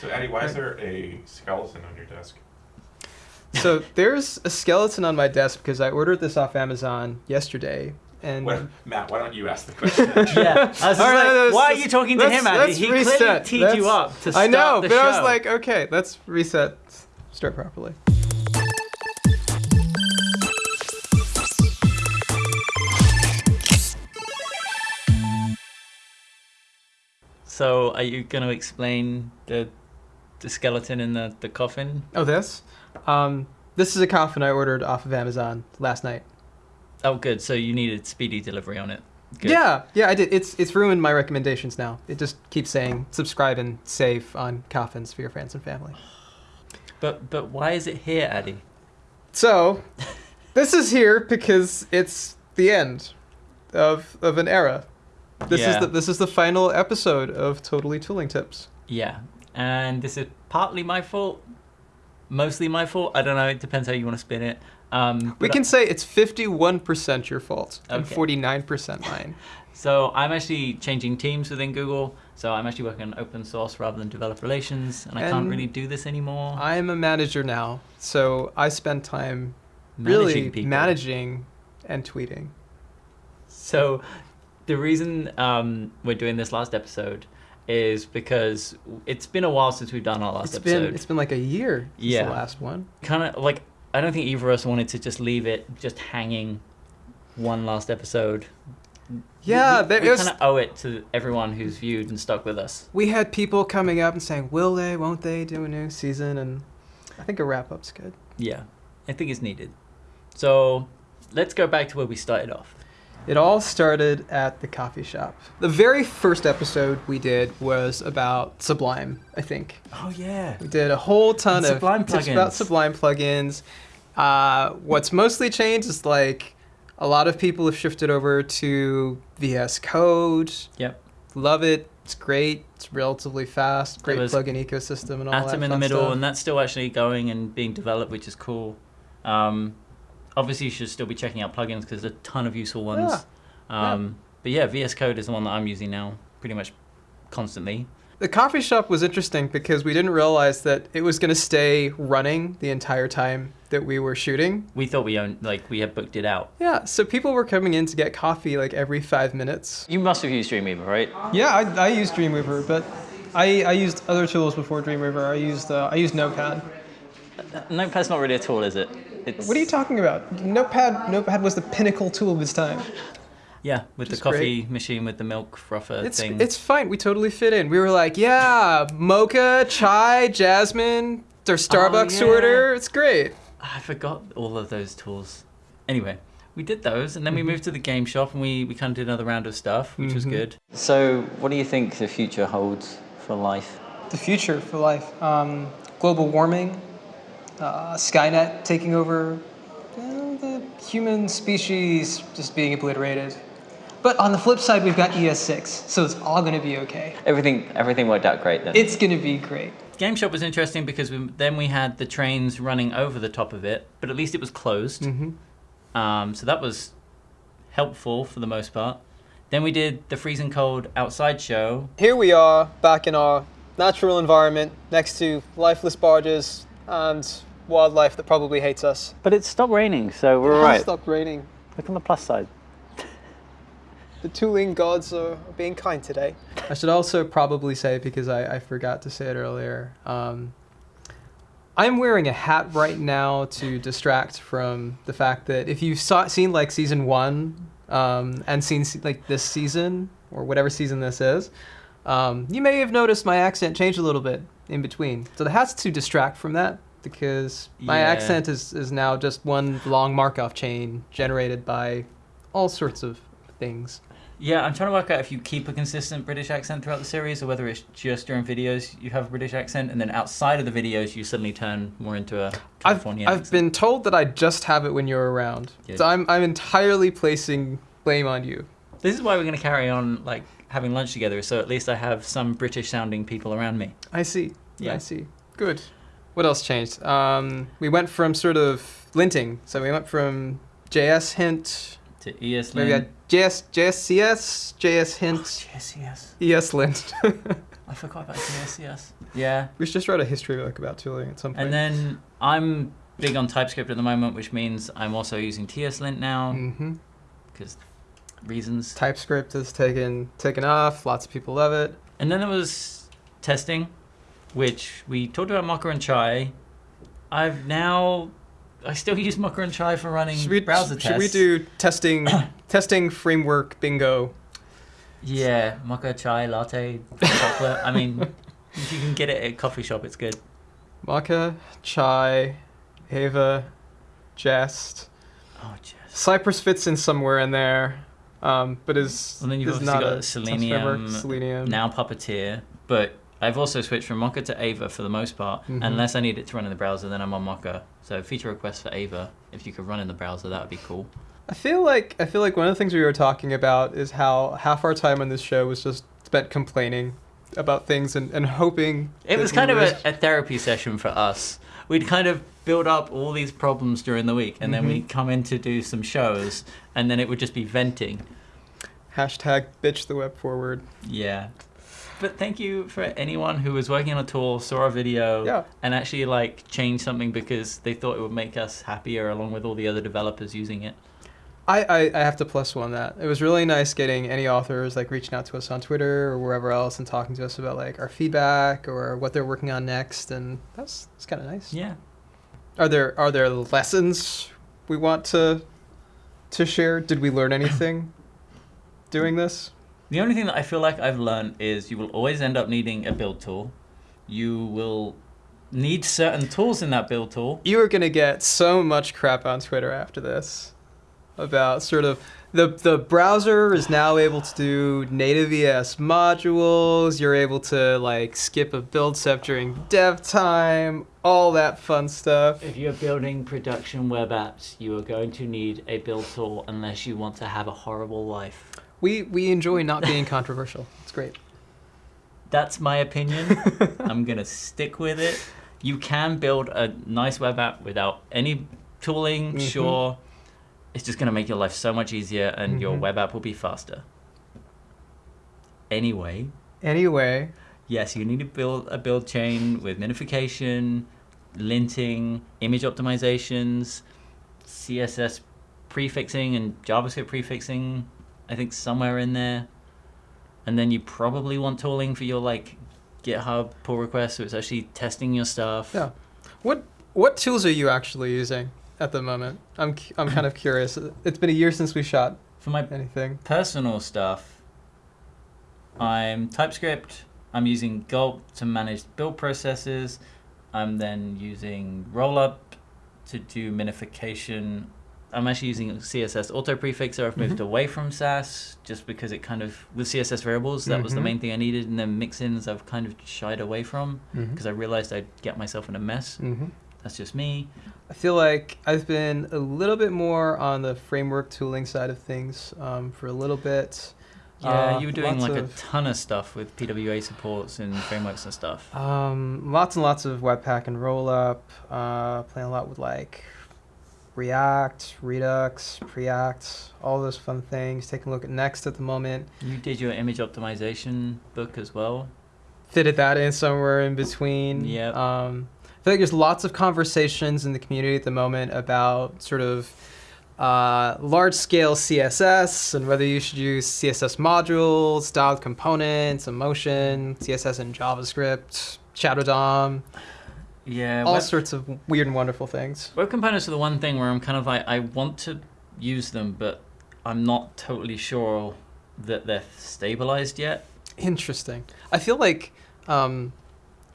So Addy, why is there a skeleton on your desk? So there's a skeleton on my desk because I ordered this off Amazon yesterday, and Well, Matt, why don't you ask the question? Yeah, I was just All right, like, let's- why are you talking to him, Andy? let's He clearly teed Let's- you up to start I know, the but show. I was like, okay, let's reset, start properly. so are you going to explain the the skeleton in the, the coffin? Oh, this, um, this is a coffin I ordered off of Amazon last night. Oh, good. So you needed speedy delivery on it. Good. Yeah, yeah, I did. It's it's ruined my recommendations now. It just keeps saying subscribe and save on coffins for your friends and family. But but why is it here, Addy? So, this is here because it's the end of of an era. This Yeah. is the this is the final episode of Totally Tooling Tips. Yeah, and this is partly my fault, mostly my fault. I don't know. It depends how you want to spin it. Um, We can say it's 51% your fault and 49% mine. So I'm actually changing teams within Google. So I'm actually working on open source rather than developer relations, and I can't really do this anymore. I'm a manager now, so I spend time Managing really people. managing and tweeting. So the reason um, we're doing this last episode is because it's been a while since we've done our last It's episode. been it's been like a year since Yeah. the last one. kind of like I don't think either of us wanted to just leave it just hanging one last episode. Yeah, we, there we kind of owe it to everyone who's viewed and stuck with us. We had people coming up and saying, "Will they? Won't they do a new season?" And I think a wrap up's good. Yeah, I think it's needed. So let's go back to where we started off. It all started at the coffee shop. The very first episode we did was about Sublime, I think. Oh yeah. We did a whole ton And of Sublime tips about plugins. Sublime plugins. Uh, what's mostly changed is like a lot of people have shifted over to VS Code. Yep. Love it. It's great. It's relatively fast. Great plugin ecosystem and all that Atom in the middle, stuff. and that's still actually going and being developed, which is cool. Um, obviously, you should still be checking out plugins because there's a ton of useful ones. Yeah. Um, But yeah, VS Code is the one that I'm using now, pretty much constantly. The coffee shop was interesting because we didn't realize that it was going to stay running the entire time that we were shooting. We thought we owned, like, we had booked it out. Yeah, so people were coming in to get coffee like every five minutes. You must have used Dreamweaver, right? Yeah, I, I use Dreamweaver, but I, I used other tools before Dreamweaver. I used uh, I used Notepad. Notepad's not really a tool, is it? It's, What are you talking about? Notepad Notepad was the pinnacle tool of its time. Yeah, with the Just coffee machine with the milk frother It's thing. it's fine. We totally fit in. We were like, yeah, mocha, chai, jasmine, their Starbucks yeah. order. It's great. I forgot all of those tools. Anyway, we did those, and then Mm-hmm. we moved to the game shop, and we, we kind of did another round of stuff, which was Mhm. good. So, what do you think the future holds for life? The future for life. Um, global warming, uh, Skynet taking over, well, the human species just being obliterated. But on the flip side, we've got ES6, so it's all going to be okay. Everything everything worked out great then. It's going to be great. Game shop was interesting because we, then we had the trains running over the top of it, but at least it was closed. Mm-hmm. Um, so that was helpful for the most part. Then we did the freezing cold outside show. Here we are, back in our natural environment, next to lifeless barges and wildlife that probably hates us. But it stopped raining, so we're It all has right. stopped raining. Look on the plus side. The tooling gods are being kind today. I should also probably say, because I, I forgot to say it earlier, um, I'm wearing a hat right now to distract from the fact that if you've saw, seen like season one um, and seen like this season or whatever season this is, um, you may have noticed my accent change a little bit in between. So the hat's to distract from that because my Yeah. accent is, is now just one long Markov chain generated by all sorts of things. Yeah, I'm trying to work out if you keep a consistent British accent throughout the series, or whether it's just during videos you have a British accent, and then outside of the videos you suddenly turn more into a I've, Californian. I've been told that I just have it when you're around. Yeah. So I'm, I'm entirely placing blame on you. This is why we're going to carry on like having lunch together, so at least I have some British-sounding people around me. I see. Yeah. I see. Good. What else changed? Um, we went from sort of linting. So we went from JS hint. To E ES Maybe Lin. had JS, JSCS, JS hint, yes, yes. ES lint. I forgot about TSCS. Yeah. We should just write a history book about tooling at some point. And then I'm big on TypeScript at the moment, which means I'm also using TSLint now hmm because reasons. TypeScript has taken taken off. Lots of people love it. And then there was testing, which we talked about Mocha and Chai. I've now, I still use Mocha and Chai for running Should we, browser should tests. we do testing testing framework bingo? Yeah, Mocha Chai Latte chocolate. I mean, if you can get it at a coffee shop, it's good. Mocha, Chai, Ava, Jest. Oh, jeez. Cypress fits in somewhere in there, um, but is Well, then you've is not got a Selenium. Selenium. Now Puppeteer, but I've also switched from Mocha to Ava for the most part. Mhm. Unless I need it to run in the browser, then I'm on Mocha. So feature request for Ava. If you could run in the browser, that would be cool. I feel like I feel like one of the things we were talking about is how half our time on this show was just spent complaining about things and, and hoping. It was kind of a, a therapy session for us. We'd kind of build up all these problems during the week, and then Mhm. we'd come in to do some shows, and then it would just be venting. hashtag bitch the web forward. Yeah. But thank you for anyone who was working on a tool, saw a video, Yeah. and actually like changed something because they thought it would make us happier along with all the other developers using it. I, I, I have to plus one that. It was really nice getting any authors like reaching out to us on Twitter or wherever else and talking to us about like our feedback or what they're working on next and that's that's kind of nice. Yeah. Are there are there lessons we want to to share? Did we learn anything doing this? The only thing that I feel like I've learned is you will always end up needing a build tool. You will need certain tools in that build tool. You are gonna get so much crap on Twitter after this about sort of the the browser is now able to do native ES modules. You're able to like skip a build step during dev time, all that fun stuff. If you're building production web apps, you are going to need a build tool unless you want to have a horrible life. We we enjoy not being controversial. It's great. That's my opinion. I'm going to stick with it. You can build a nice web app without any tooling, Mhm. sure. It's just going to make your life so much easier and your Mhm. web app will be faster. Anyway, Anyway, yes, you need to build a build chain with minification, linting, image optimizations, CSS prefixing, and JavaScript prefixing. I think somewhere in there. And then you probably want tooling for your like GitHub pull requests, so it's actually testing your stuff. Yeah. what what tools are you actually using at the moment? I'm I'm kind of curious. It's been a year since we shot For my anything. personal stuff, I'm TypeScript. I'm using Gulp to manage build processes. I'm then using Rollup to do minification. I'm actually using CSS auto prefixer. I've moved Mhm. away from Sass just because it kind of with CSS variables that was the Mhm. main thing I needed, and then mixins I've kind of shied away from Mm-hmm. because I realized I'd get myself in a mess. hmm That's just me. I feel like I've been a little bit more on the framework tooling side of things um, for a little bit. Yeah, Uh, you were doing like of- a ton of stuff with PWA supports and frameworks and stuff. Um, lots and lots of Webpack and Rollup. Uh, playing a lot with like React, Redux, Preact, all those fun things. Taking a look at Next at the moment. You did your image optimization book as well. Fitted that in somewhere in between. Yeah. Um, I feel like there's lots of conversations in the community at the moment about sort of uh, large scale CSS and whether you should use CSS modules, styled components, emotion, CSS and JavaScript, Shadow DOM, Yeah, all web, sorts of weird and wonderful things. web components are the one thing where I'm kind of like I want to use them, but I'm not totally sure that they're stabilized yet. Interesting. I feel like um,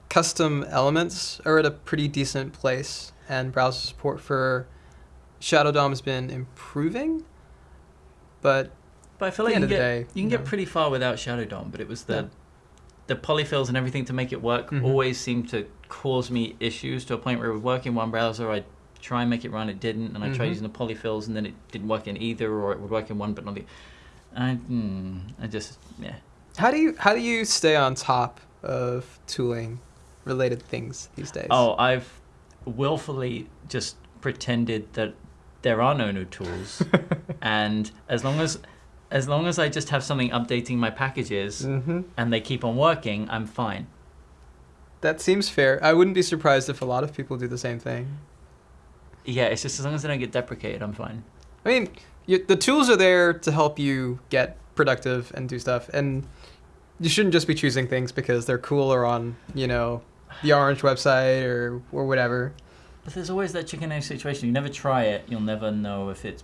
custom elements are at a pretty decent place, and browser support for Shadow DOM has been improving. But But I feel like you can get day, you can you get pretty far without Shadow DOM. But it was the Yeah. The polyfills and everything to make it work Mhm. always seemed to cause me issues to a point where it would work in one browser. I'd try and make it run, it didn't, and I tried Mhm. using the polyfills, and then it didn't work in either, or it would work in one but not the. I, hmm, I just yeah. how do you how do you stay on top of tooling related things these days? Oh, I've willfully just pretended that there are no new tools, and as long as as long as I just have something updating my packages hmm and they keep on working, I'm fine. That seems fair. I wouldn't be surprised if a lot of people do the same thing. Yeah, it's just as long as they don't get deprecated, I'm fine. I mean, you, the tools are there to help you get productive and do stuff, and you shouldn't just be choosing things because they're cool or on, you know, the Orange website or or whatever. But there's always that chicken egg situation. You never try it, you'll never know if it's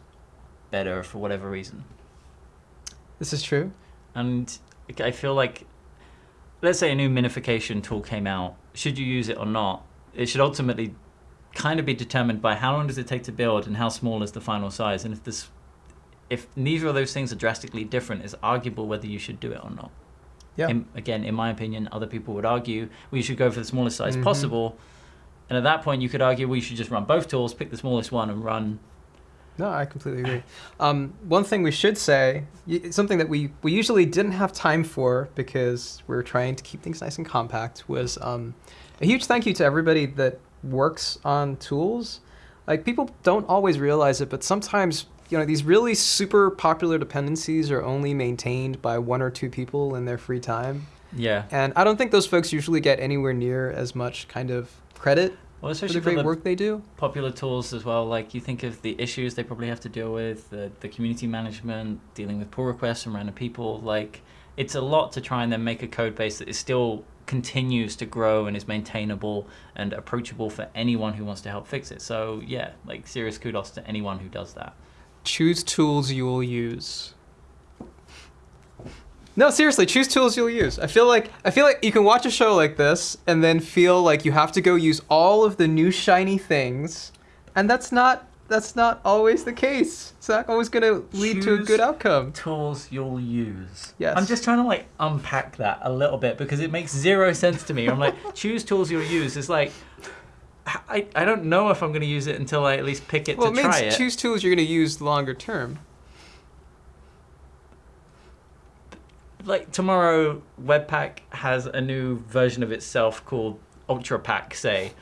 better for whatever reason. This is true. And I feel like, let's say a new minification tool came out. Should you use it or not? It should ultimately kind of be determined by how long does it take to build and how small is the final size. And if this, if neither of those things are drastically different, it's arguable whether you should do it or not. Yeah. In, again, in my opinion, other people would argue we should go for the smallest size Mhm. possible. And at that point, you could argue we should just run both tools, pick the smallest one, and run. No, I completely agree. Um, one thing we should say, something that we, we usually didn't have time for because we are trying to keep things nice and compact, was um, a huge thank you to everybody that works on tools. Like people don't always realize it, but sometimes you know these really super popular dependencies are only maintained by one or two people in their free time, Yeah. and I don't think those folks usually get anywhere near as much kind of credit Well, for especially the for the work they do. popular tools as well. Like you think of the issues they probably have to deal with, the, the community management, dealing with pull requests from random people. Like it's a lot to try and then make a code base that is still continues to grow and is maintainable and approachable for anyone who wants to help fix it. So yeah, like serious kudos to anyone who does that. choose tools you will use. No, seriously, choose tools you'll use. I feel like I feel like you can watch a show like this and then feel like you have to go use all of the new shiny things, and that's not that's not always the case. It's not always going to lead to a good outcome. Tools you'll use. Yes. I'm just trying to like unpack that a little bit because it makes zero sense to me. I'm like, choose tools you'll use. It's like, I, I don't know if I'm going to use it until I at least pick it Well, to it try it. choose tools you're going to use longer term. Like tomorrow webpack has a new version of itself called ultra pack say.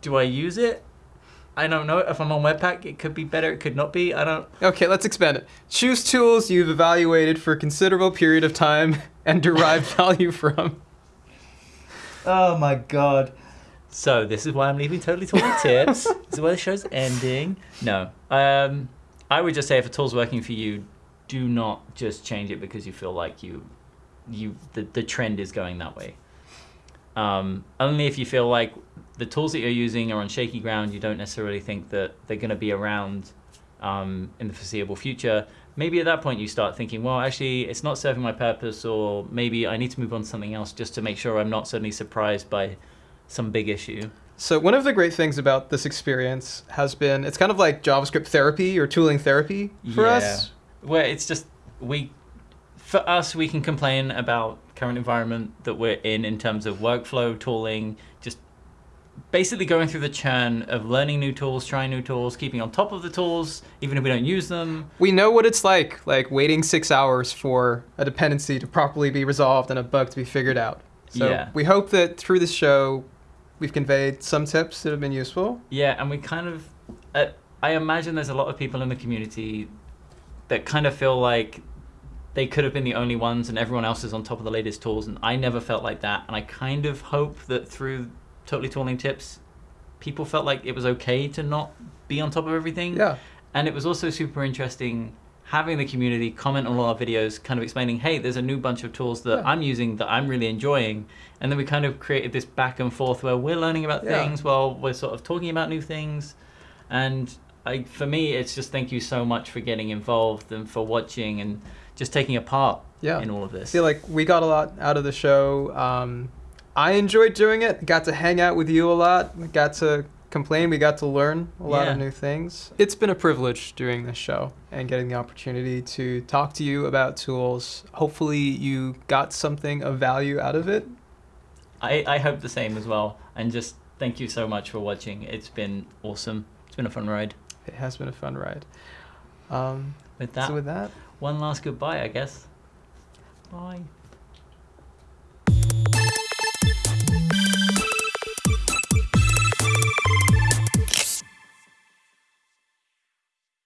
Do i use it? I don't know. If i'm on webpack it could be better it could not be. I don't Okay, let's expand it. Choose tools you've evaluated for a considerable period of time and derived value from. oh my god. So this is why i'm leaving totally totally tips. This is why the show's ending. No. Um i would just say if a tool's working for you do not just change it because you feel like you you the, the trend is going that way. Um, only if you feel like the tools that you're using are on shaky ground you don't necessarily think that they're going to be around um, in the foreseeable future. Maybe at that point you start thinking well actually it's not serving my purpose or maybe i need to move on to something else just to make sure i'm not suddenly surprised by some big issue. So one of the great things about this experience has been it's kind of like JavaScript therapy or tooling therapy for us. Where it's just we for us we can complain about current environment that we're in in terms of workflow tooling just basically going through the churn of learning new tools trying new tools keeping on top of the tools even if we don't use them We know what it's like, like waiting six hours for a dependency to properly be resolved and a bug to be figured out. So Yeah. we hope that through this show we've conveyed some tips that have been useful. yeah and we kind of uh, i imagine there's a lot of people in the community that kind of feel like they could have been the only ones and everyone else is on top of the latest tools and i never felt like that and i kind of hope that through totally tooling tips people felt like it was okay to not be on top of everything Yeah. and it was also super interesting having the community comment on all our videos kind of explaining hey there's a new bunch of tools that Yeah. i'm using that i'm really enjoying and then we kind of created this back and forth where we're learning about Yeah. things while we're sort of talking about new things and I, for me it's just thank you so much for getting involved and for watching and just taking a part Yeah. in all of I this feel like we got a lot out of the show. Um, I enjoyed doing it. Got to hang out with you a lot. We got to complain. We got to learn a lot of new things. It's been a privilege doing this show and getting the opportunity to talk to you about tools. Hopefully, you got something of value out of it. I, I hope the same as well and just thank you so much for watching it's been awesome it's been a fun ride It has been a fun ride. Um, with that so with that, one last goodbye i guess bye